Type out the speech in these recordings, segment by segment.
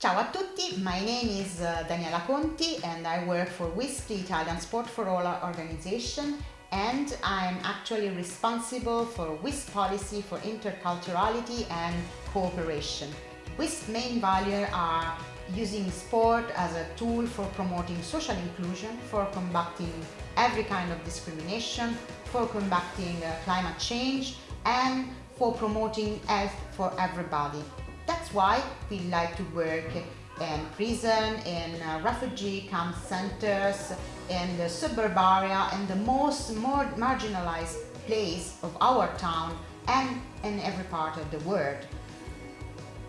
Ciao a tutti, my name is uh, Daniela Conti and I work for UISP, the Italian Sport for All organization and I'm actually responsible for UISP policy for interculturality and cooperation. UISP main values are using sport as a tool for promoting social inclusion, for combating every kind of discrimination, for combating uh, climate change and for promoting health for everybody. Why we like to work in prison, in uh, refugee camp centers, in the suburb area, in the most more marginalized place of our town and in every part of the world.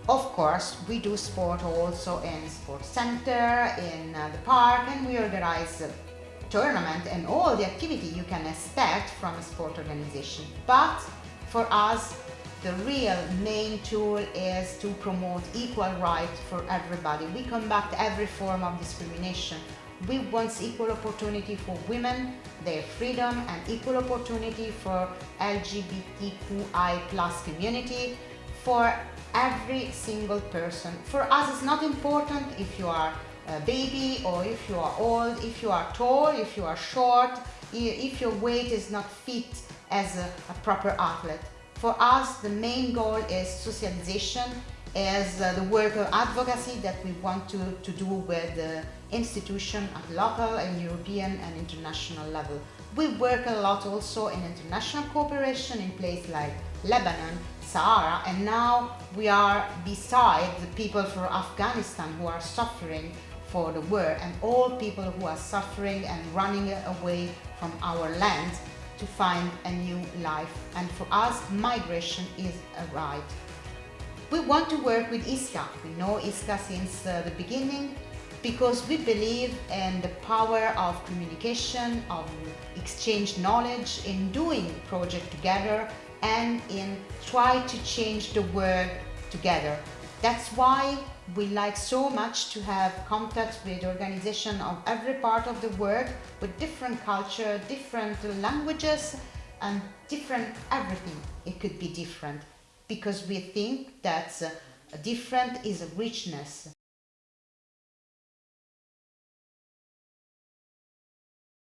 Of course, we do sport also in sport center, in uh, the park, and we organize tournament and all the activity you can expect from a sport organization. But for us, the real main tool is to promote equal rights for everybody. We combat every form of discrimination. We want equal opportunity for women, their freedom and equal opportunity for LGBTQI plus community, for every single person. For us it's not important if you are a baby or if you are old, if you are tall, if you are short, if your weight is not fit as a, a proper athlete. For us, the main goal is socialization, is uh, the work of advocacy that we want to, to do with the institution at local and European and international level. We work a lot also in international cooperation in places like Lebanon, Sahara, and now we are beside the people from Afghanistan who are suffering for the war and all people who are suffering and running away from our land to find a new life and for us migration is a right. We want to work with ISCA. We know ISCA since uh, the beginning because we believe in the power of communication, of exchange knowledge, in doing project together and in try to change the world together. That's why we like so much to have contact with organization of every part of the world with different culture, different languages and different everything. It could be different because we think that uh, different is richness.